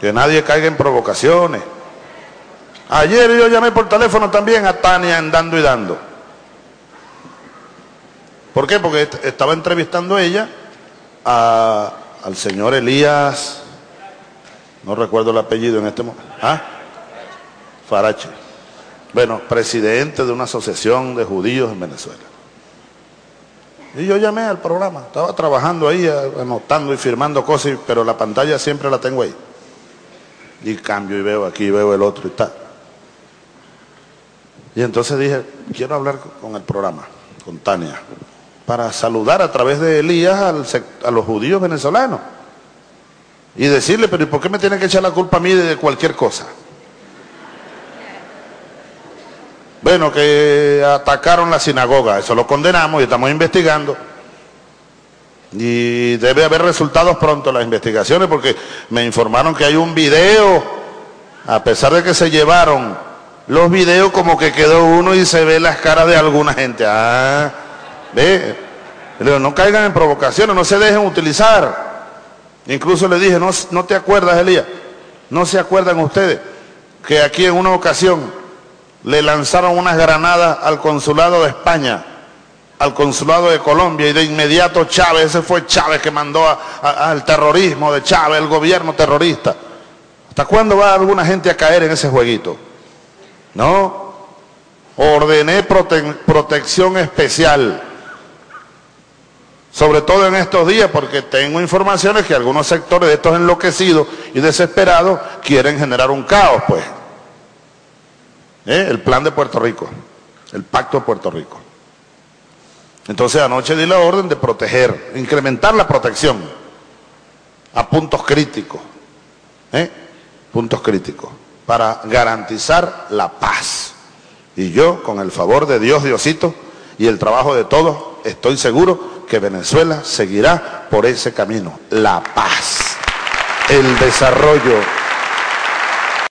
Que nadie caiga en provocaciones. Ayer yo llamé por teléfono también a Tania en Dando y Dando. ¿Por qué? Porque estaba entrevistando ella al señor Elías, no recuerdo el apellido en este momento. ¿Ah? Farache. Bueno, presidente de una asociación de judíos en Venezuela. Y yo llamé al programa, estaba trabajando ahí, anotando y firmando cosas, pero la pantalla siempre la tengo ahí. Y cambio y veo aquí, veo el otro y tal. Y entonces dije, quiero hablar con el programa, con Tania, para saludar a través de Elías a los judíos venezolanos. Y decirle, pero ¿y por qué me tiene que echar la culpa a mí de cualquier cosa? Bueno, que atacaron la sinagoga, eso lo condenamos y estamos investigando. Y debe haber resultados pronto las investigaciones porque me informaron que hay un video, a pesar de que se llevaron los videos como que quedó uno y se ve las caras de alguna gente. Ah, ve, no caigan en provocaciones, no se dejen utilizar. Incluso le dije, no, no te acuerdas, Elías, no se acuerdan ustedes que aquí en una ocasión le lanzaron unas granadas al consulado de España, al consulado de Colombia, y de inmediato Chávez, ese fue Chávez que mandó al terrorismo de Chávez, el gobierno terrorista. ¿Hasta cuándo va alguna gente a caer en ese jueguito? No. Ordené protección especial. Sobre todo en estos días, porque tengo informaciones que algunos sectores de estos enloquecidos y desesperados quieren generar un caos, pues. ¿Eh? el plan de Puerto Rico, el pacto de Puerto Rico. Entonces anoche di la orden de proteger, incrementar la protección a puntos críticos, ¿eh? puntos críticos, para garantizar la paz. Y yo, con el favor de Dios, Diosito, y el trabajo de todos, estoy seguro que Venezuela seguirá por ese camino, la paz, el desarrollo